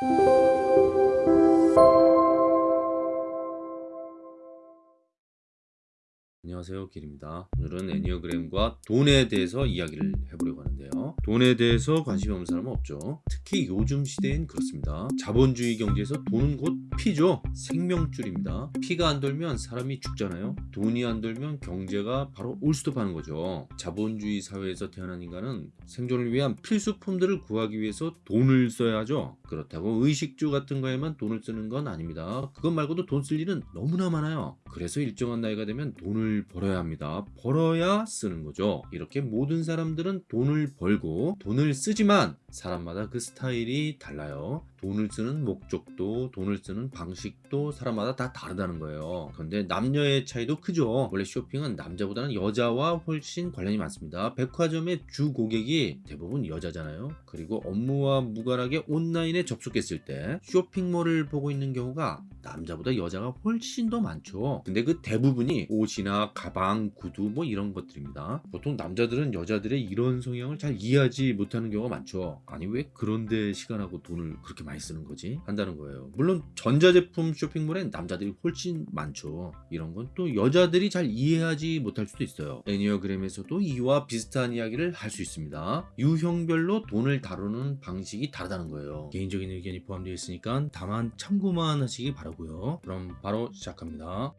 Thank you. 안녕하세요. 길입니다. 오늘은 애니어그램과 돈에 대해서 이야기를 해보려고 하는데요. 돈에 대해서 관심이 없는 사람은 없죠. 특히 요즘 시대엔 그렇습니다. 자본주의 경제에서 돈은 곧 피죠. 생명줄입니다. 피가 안 돌면 사람이 죽잖아요. 돈이 안 돌면 경제가 바로 올스톱하는 거죠. 자본주의 사회에서 태어난 인간은 생존을 위한 필수품들을 구하기 위해서 돈을 써야 하죠. 그렇다고 의식주 같은 거에만 돈을 쓰는 건 아닙니다. 그것 말고도 돈 쓸 일은 너무나 많아요. 그래서 일정한 나이가 되면 돈을 벌어야 합니다. 벌어야 쓰는 거죠. 이렇게 모든 사람들은 돈을 벌고 돈을 쓰지만 사람마다 그 스타일이 달라요. 돈을 쓰는 목적도 돈을 쓰는 방식도 사람마다 다 다르다는 거예요. 그런데 남녀의 차이도 크죠. 원래 쇼핑은 남자보다는 여자와 훨씬 관련이 많습니다. 백화점의 주 고객이 대부분 여자잖아요. 그리고 업무와 무관하게 온라인에 접속했을 때 쇼핑몰을 보고 있는 경우가 남자보다 여자가 훨씬 더 많죠. 근데 그 대부분이 옷이나 가방, 구두 뭐 이런 것들입니다. 보통 남자들은 여자들의 이런 성향을 잘 이해하지 못하는 경우가 많죠. 아니 왜 그런데 시간하고 돈을 그렇게 많이 쓰는 거지? 한다는 거예요. 물론 전자제품 쇼핑몰엔 남자들이 훨씬 많죠. 이런 건 또 여자들이 잘 이해하지 못할 수도 있어요. 애니어그램에서도 이와 비슷한 이야기를 할 수 있습니다. 유형별로 돈을 다루는 방식이 다르다는 거예요. 개인적인 의견이 포함되어 있으니까 다만 참고만 하시기 바라고요. 그럼 바로 시작합니다.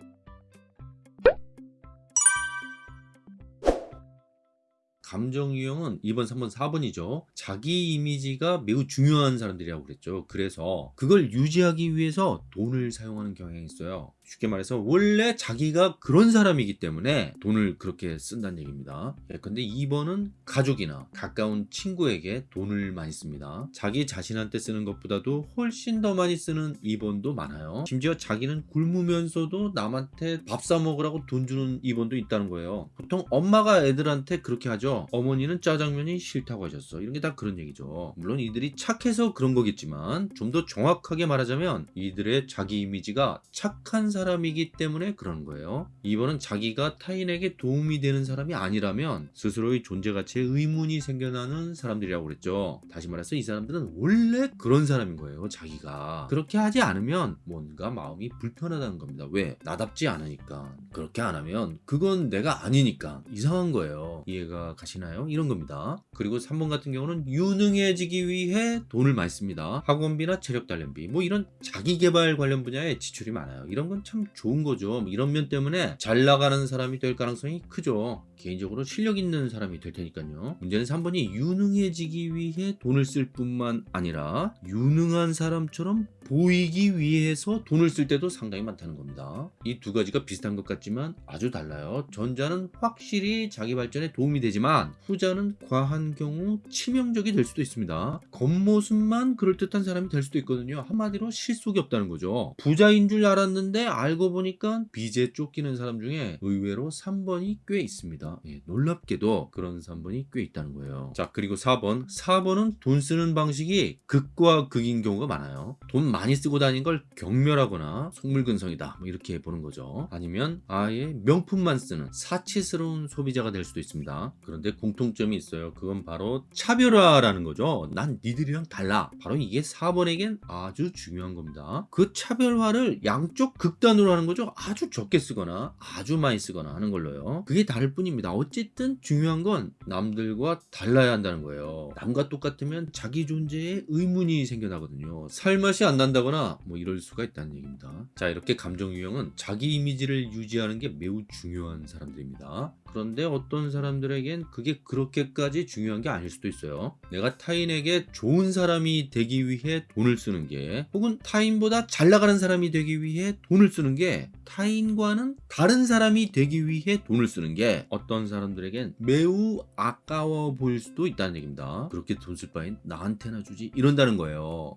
감정 유형은 2번, 3번, 4번이죠. 자기 이미지가 매우 중요한 사람들이라고 그랬죠. 그래서 그걸 유지하기 위해서 돈을 사용하는 경향이 있어요. 쉽게 말해서 원래 자기가 그런 사람이기 때문에 돈을 그렇게 쓴다는 얘기입니다. 예, 근데 2번은 가족이나 가까운 친구에게 돈을 많이 씁니다. 자기 자신한테 쓰는 것보다도 훨씬 더 많이 쓰는 2번도 많아요. 심지어 자기는 굶으면서도 남한테 밥 사 먹으라고 돈 주는 2번도 있다는 거예요. 보통 엄마가 애들한테 그렇게 하죠. 어머니는 짜장면이 싫다고 하셨어. 이런 게 다 그런 얘기죠. 물론 이들이 착해서 그런 거겠지만 좀 더 정확하게 말하자면 이들의 자기 이미지가 착한 사람이기 때문에 그런 거예요. 2번은 자기가 타인에게 도움이 되는 사람이 아니라면 스스로의 존재 가치에 의문이 생겨나는 사람들이라고 그랬죠. 다시 말해서 이 사람들은 원래 그런 사람인 거예요. 자기가. 그렇게 하지 않으면 뭔가 마음이 불편하다는 겁니다. 왜? 나답지 않으니까. 그렇게 안 하면 그건 내가 아니니까 이상한 거예요. 이해가 가시나요? 이런 겁니다. 그리고 3번 같은 경우는 유능해지기 위해 돈을 많이 씁니다. 학원비나 체력 단련비 뭐 이런 자기 개발 관련 분야에 지출이 많아요. 이런 건참 좋은 거죠. 뭐 이런 면 때문에 잘 나가는 사람이 될 가능성이 크죠. 개인적으로 실력 있는 사람이 될 테니까요. 문제는 3번이 유능해지기 위해 돈을 쓸 뿐만 아니라 유능한 사람처럼 보이기 위해서 돈을 쓸 때도 상당히 많다는 겁니다. 이 두 가지가 비슷한 것 같지만 아주 달라요. 전자는 확실히 자기 발전에 도움이 되지만 후자는 과한 경우 치명적이 될 수도 있습니다. 겉모습만 그럴듯한 사람이 될 수도 있거든요. 한마디로 실속이 없다는 거죠. 부자인 줄 알았는데 알고 보니까 빚에 쫓기는 사람 중에 의외로 3번이 꽤 있습니다. 예, 놀랍게도 그런 3번이 꽤 있다는 거예요. 자 그리고 4번 4번은 돈 쓰는 방식이 극과 극인 경우가 많아요. 돈 많이 쓰고 다닌 걸 경멸하거나 속물근성이다 뭐 이렇게 보는 거죠. 아니면 아예 명품만 쓰는 사치스러운 소비자가 될 수도 있습니다. 그런데 공통점이 있어요. 그건 바로 차별화라는 거죠. 난 니들이랑 달라. 바로 이게 4번에겐 아주 중요한 겁니다. 그 차별화를 양쪽 극단으로 하는 거죠. 아주 적게 쓰거나 아주 많이 쓰거나 하는 걸로요. 그게 다를 뿐입니다. 어쨌든 중요한 건 남들과 달라야 한다는 거예요. 남과 똑같으면 자기 존재에 의문이 생겨나거든요. 살맛이 안 난다거나 뭐 이럴 수가 있다는 얘기입니다. 자 이렇게 감정 유형은 자기 이미지를 유지하는 게 매우 중요한 사람들입니다. 그런데 어떤 사람들에겐 그게 그렇게까지 중요한 게 아닐 수도 있어요. 내가 타인에게 좋은 사람이 되기 위해 돈을 쓰는 게 혹은 타인보다 잘 나가는 사람이 되기 위해 돈을 쓰는 게 타인과는 다른 사람이 되기 위해 돈을 쓰는 게 어떤 사람들에겐 매우 아까워 보일 수도 있다는 얘기입니다. 그렇게 돈 쓸 바엔 나한테나 주지 이런다는 거예요.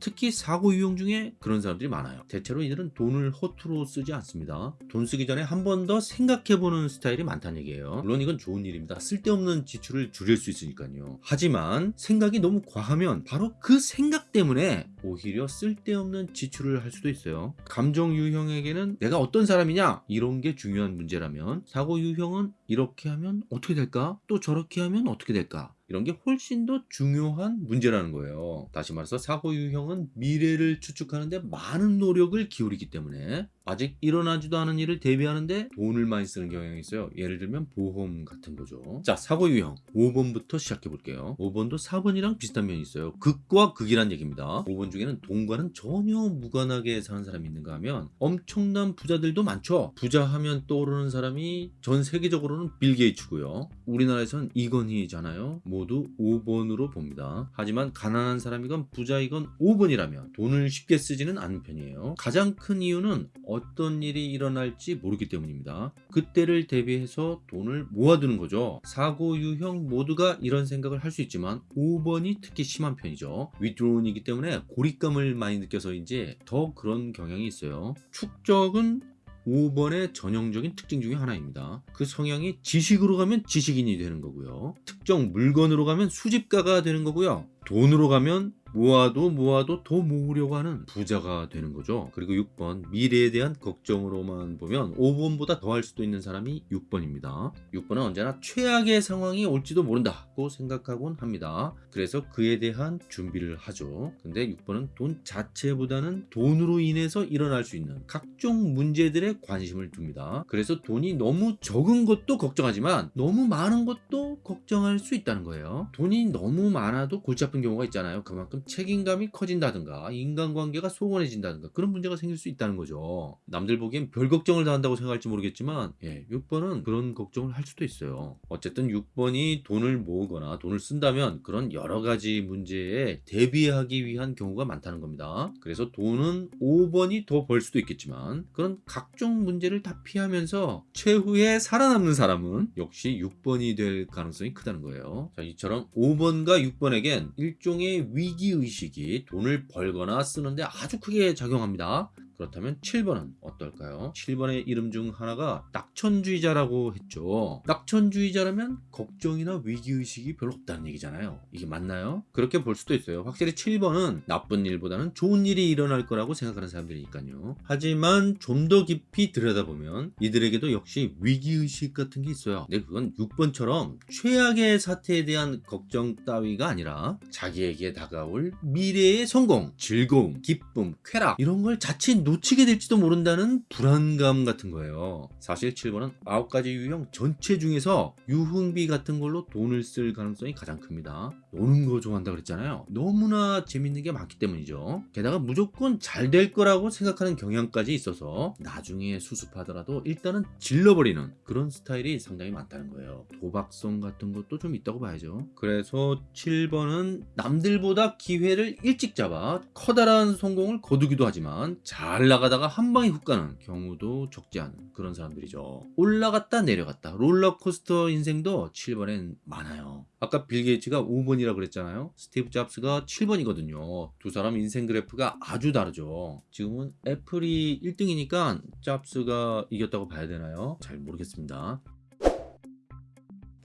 특히 사고 유형 중에 그런 사람들이 많아요. 대체로 이들은 돈을 허투루 쓰지 않습니다. 돈 쓰기 전에 한 번 더 생각해보는 스타일이 많다는 얘기예요. 물론 이건 좋은 일입니다. 쓸데없는 지출을 줄일 수 있으니까요. 하지만 생각이 너무 과하면 바로 그 생각 때문에 오히려 쓸데없는 지출을 할 수도 있어요. 감정 유형에게는 내가 어떤 사람이냐 이런 게 중요한 문제라면 사고 유형은 이렇게 하면 어떻게 될까? 또 저렇게 하면 어떻게 될까? 이런 게 훨씬 더 중요한 문제라는 거예요. 다시 말해서 사고 유형은 미래를 추측하는데 많은 노력을 기울이기 때문에 아직 일어나지도 않은 일을 대비하는데 돈을 많이 쓰는 경향이 있어요. 예를 들면 보험 같은 거죠. 자, 사고 유형 5번부터 시작해 볼게요. 5번도 4번이랑 비슷한 면이 있어요. 극과 극이란 얘기입니다. 5번 중에는 돈과는 전혀 무관하게 사는 사람이 있는가 하면 엄청난 부자들도 많죠. 부자 하면 떠오르는 사람이 전 세계적으로는 빌 게이츠고요. 우리나라에선 이건희잖아요. 모두 5번으로 봅니다. 하지만 가난한 사람이건 부자이건 5번이라면 돈을 쉽게 쓰지는 않는 편이에요. 가장 큰 이유는 어떤 일이 일어날지 모르기 때문입니다. 그때를 대비해서 돈을 모아두는 거죠. 사고 유형 모두가 이런 생각을 할 수 있지만 5번이 특히 심한 편이죠. 위드론이기 때문에 고립감을 많이 느껴서인지 더 그런 경향이 있어요. 축적은 5번의 전형적인 특징 중에 하나입니다. 그 성향이 지식으로 가면 지식인이 되는 거고요. 특정 물건으로 가면 수집가가 되는 거고요. 돈으로 가면 모아도 모아도 더 모으려고 하는 부자가 되는 거죠. 그리고 6번 미래에 대한 걱정으로만 보면 5번보다 더할 수도 있는 사람이 6번입니다. 6번은 언제나 최악의 상황이 올지도 모른다고 생각하곤 합니다. 그래서 그에 대한 준비를 하죠. 근데 6번은 돈 자체보다는 돈으로 인해서 일어날 수 있는 각종 문제들에 관심을 둡니다. 그래서 돈이 너무 적은 것도 걱정하지만 너무 많은 것도 걱정할 수 있다는 거예요. 돈이 너무 많아도 골치 아픈 경우가 있잖아요. 그만큼 책임감이 커진다든가 인간관계가 소원해진다든가 그런 문제가 생길 수 있다는 거죠. 남들 보기엔 별 걱정을 다 한다고 생각할지 모르겠지만 예, 6번은 그런 걱정을 할 수도 있어요. 어쨌든 6번이 돈을 모으거나 돈을 쓴다면 그런 여러 가지 문제에 대비하기 위한 경우가 많다는 겁니다. 그래서 돈은 5번이 더 벌 수도 있겠지만 그런 각종 문제를 다 피하면서 최후에 살아남는 사람은 역시 6번이 될 가능성이 크다는 거예요. 자, 이처럼 5번과 6번에겐 일종의 위기 의식이 돈을 벌거나 쓰는데 아주 크게 작용합니다. 그렇다면 7번은 어떨까요? 7번의 이름 중 하나가 낙천주의자라고 했죠. 낙천주의자라면 걱정이나 위기의식이 별로 없다는 얘기잖아요. 이게 맞나요? 그렇게 볼 수도 있어요. 확실히 7번은 나쁜 일보다는 좋은 일이 일어날 거라고 생각하는 사람들이니까요. 하지만 좀 더 깊이 들여다보면 이들에게도 역시 위기의식 같은 게 있어요. 근데 그건 6번처럼 최악의 사태에 대한 걱정 따위가 아니라 자기에게 다가올 미래의 성공, 즐거움, 기쁨, 쾌락 이런 걸 자칫 놓치게 될지도 모른다는 불안감 같은 거예요. 사실 7번은 9가지 유형 전체 중에서 유흥비 같은 걸로 돈을 쓸 가능성이 가장 큽니다. 노는 거 좋아한다 그랬잖아요. 너무나 재밌는 게 많기 때문이죠. 게다가 무조건 잘 될 거라고 생각하는 경향까지 있어서 나중에 수습하더라도 일단은 질러버리는 그런 스타일이 상당히 많다는 거예요. 도박성 같은 것도 좀 있다고 봐야죠. 그래서 7번은 남들보다 기회를 일찍 잡아 커다란 성공을 거두기도 하지만 잘 나가다가 한 방에 훅 가는 경우도 적지 않은 그런 사람들이죠. 올라갔다 내려갔다 롤러코스터 인생도 7번엔 많아요. 아까 빌 게이츠가 5번이라 그랬잖아요. 스티브 잡스가 7번이거든요. 두 사람 인생 그래프가 아주 다르죠. 지금은 애플이 1등이니까 잡스가 이겼다고 봐야 되나요? 잘 모르겠습니다.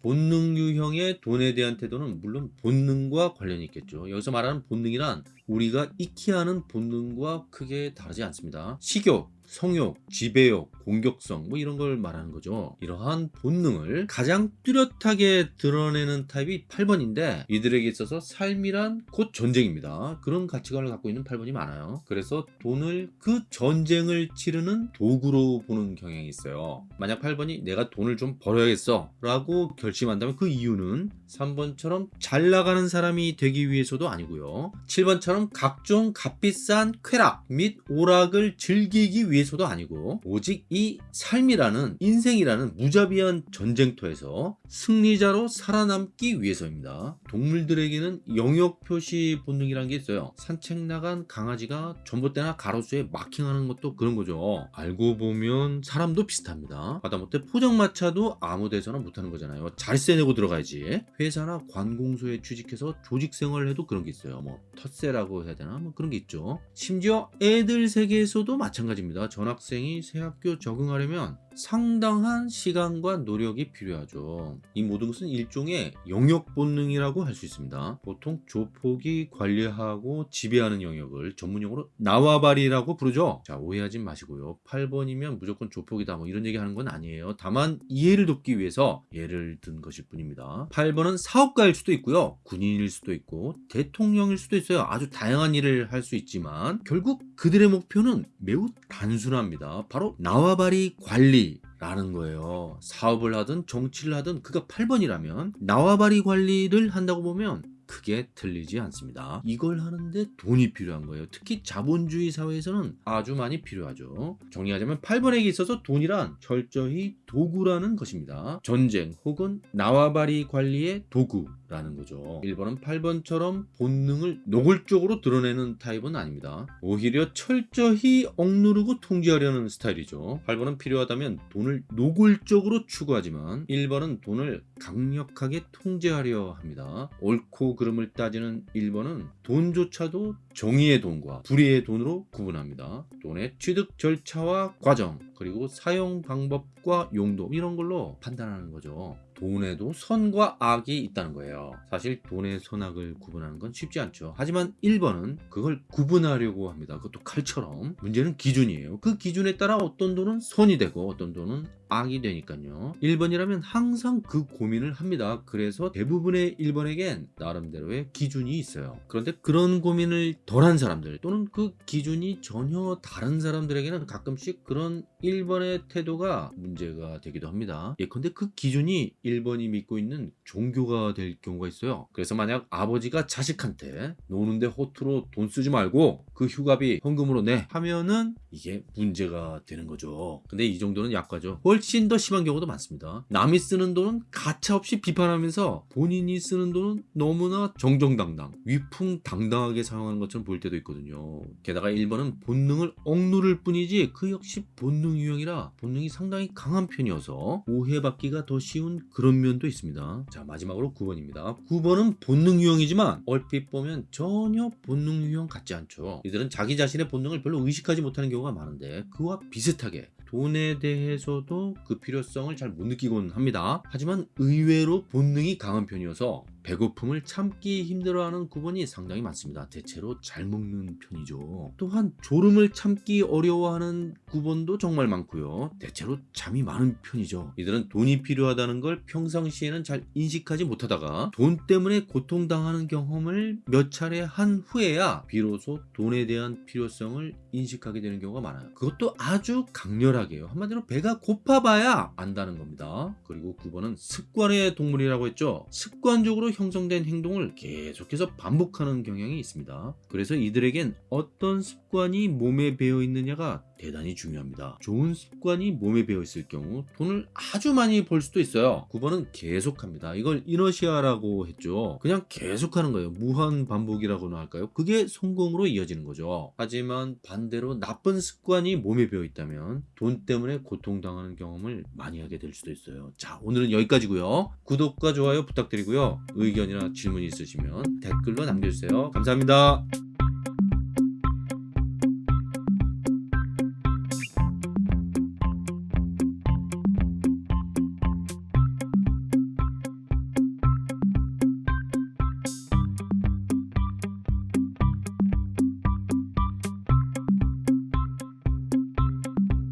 본능 유형의 돈에 대한 태도는 물론 본능과 관련이 있겠죠. 여기서 말하는 본능이란 우리가 익히 하는 본능과 크게 다르지 않습니다. 식욕, 성욕, 지배욕, 공격성 뭐 이런 걸 말하는 거죠. 이러한 본능을 가장 뚜렷하게 드러내는 타입이 8번인데 이들에게 있어서 삶이란 곧 전쟁입니다. 그런 가치관을 갖고 있는 8번이 많아요. 그래서 돈을 그 전쟁을 치르는 도구로 보는 경향이 있어요. 만약 8번이 내가 돈을 좀 벌어야겠어 라고 결심한다면 그 이유는 3번처럼 잘 나가는 사람이 되기 위해서도 아니고요. 7번처럼 각종 값비싼 쾌락 및 오락을 즐기기 위해서도 아니고 오직 이 삶이라는 인생이라는 무자비한 전쟁터에서 승리자로 살아남기 위해서입니다. 동물들에게는 영역 표시 본능이라는 게 있어요. 산책 나간 강아지가 전봇대나 가로수에 마킹하는 것도 그런 거죠. 알고 보면 사람도 비슷합니다. 하다못해 포장마차도 아무 데서나 못하는 거잖아요. 잘 세 내고 들어가야지. 회사나 관공서에 취직해서 조직 생활을 해도 그런 게 있어요. 뭐 텃세라고 해야 되나? 뭐 그런 게 있죠. 심지어 애들 세계에서도 마찬가지입니다. 전학생이 새 학교 적응하려면 상당한 시간과 노력이 필요하죠. 이 모든 것은 일종의 영역 본능이라고 할 수 있습니다. 보통 조폭이 관리하고 지배하는 영역을 전문용어로 나와바리라고 부르죠. 자, 오해하지 마시고요. 8번이면 무조건 조폭이다 뭐 이런 얘기 하는 건 아니에요. 다만 이해를 돕기 위해서 예를 든 것일 뿐입니다. 8번은 사업가일 수도 있고요. 군인일 수도 있고 대통령일 수도 있어요. 아주 다양한 일을 할 수 있지만 결국 그들의 목표는 매우 단순합니다. 바로 나와바리 관리 라는 거예요. 사업을 하든 정치를 하든 그가 8번이라면 나와바리 관리를 한다고 보면 크게 틀리지 않습니다. 이걸 하는데 돈이 필요한 거예요. 특히 자본주의 사회에서는 아주 많이 필요하죠. 정리하자면 8번에게 있어서 돈이란 철저히 도구라는 것입니다. 전쟁 혹은 나와바리 관리의 도구 라는 거죠. 1번은 8번처럼 본능을 노골적으로 드러내는 타입은 아닙니다. 오히려 철저히 억누르고 통제하려는 스타일이죠. 8번은 필요하다면 돈을 노골적으로 추구하지만 1번은 돈을 강력하게 통제하려 합니다. 옳고 그름을 따지는 1번은 돈조차도 정의의 돈과 불의의 돈으로 구분합니다. 돈의 취득 절차와 과정, 그리고 사용 방법과 용도 이런 걸로 판단하는 거죠. 돈에도 선과 악이 있다는 거예요. 사실 돈의 선악을 구분하는 건 쉽지 않죠. 하지만 1번은 그걸 구분하려고 합니다. 그것도 칼처럼. 문제는 기준이에요. 그 기준에 따라 어떤 돈은 선이 되고 어떤 돈은 악이 되니까요. 1번이라면 항상 그 고민을 합니다. 그래서 대부분의 1번에겐 나름대로의 기준이 있어요. 그런데 그런 고민을 덜한 사람들 또는 그 기준이 전혀 다른 사람들에게는 가끔씩 그런 1번의 태도가 문제가 되기도 합니다. 예컨대 그 기준이 1번이 믿고 있는 종교가 될 경우가 있어요. 그래서 만약 아버지가 자식한테 노는데 호투로 돈 쓰지 말고 그 휴가비 현금으로 내 하면은 이게 문제가 되는 거죠. 근데 이 정도는 약과죠. 훨씬 더 심한 경우도 많습니다. 남이 쓰는 돈은 가차없이 비판하면서 본인이 쓰는 돈은 너무나 정정당당, 위풍당당하게 사용하는 것처럼 보일 때도 있거든요. 게다가 1번은 본능을 억누를 뿐이지 그 역시 본능 유형이라 본능이 상당히 강한 편이어서 오해받기가 더 쉬운 그런 면도 있습니다. 자 마지막으로 9번입니다. 9번은 본능 유형이지만 얼핏 보면 전혀 본능 유형 같지 않죠. 이들은 자기 자신의 본능을 별로 의식하지 못하는 경우가 많은데 그와 비슷하게 돈에 대해서도 그 필요성을 잘 못 느끼곤 합니다. 하지만 의외로 본능이 강한 편이어서 배고픔을 참기 힘들어하는 9번이 상당히 많습니다. 대체로 잘 먹는 편이죠. 또한 졸음을 참기 어려워하는 9번도 정말 많고요. 대체로 잠이 많은 편이죠. 이들은 돈이 필요하다는 걸 평상시에는 잘 인식하지 못하다가 돈 때문에 고통당하는 경험을 몇 차례 한 후에야 비로소 돈에 대한 필요성을 인식하게 되는 경우가 많아요. 그것도 아주 강렬하게요. 한마디로 배가 고파봐야 안다는 겁니다. 그리고 9번은 습관의 동물이라고 했죠. 습관적으로 형성된 행동을 계속해서 반복하는 경향이 있습니다. 그래서 이들에겐 어떤 습관이 몸에 배어 있느냐가 대단히 중요합니다. 좋은 습관이 몸에 배어 있을 경우 돈을 아주 많이 벌 수도 있어요. 9번은 계속합니다. 이걸 이너시아라고 했죠. 그냥 계속하는 거예요. 무한 반복이라고나 할까요? 그게 성공으로 이어지는 거죠. 하지만 반대로 나쁜 습관이 몸에 배어 있다면 돈 때문에 고통당하는 경험을 많이 하게 될 수도 있어요. 자, 오늘은 여기까지고요. 구독과 좋아요 부탁드리고요. 의견이나 질문 있으시면 댓글로 남겨주세요. 감사합니다.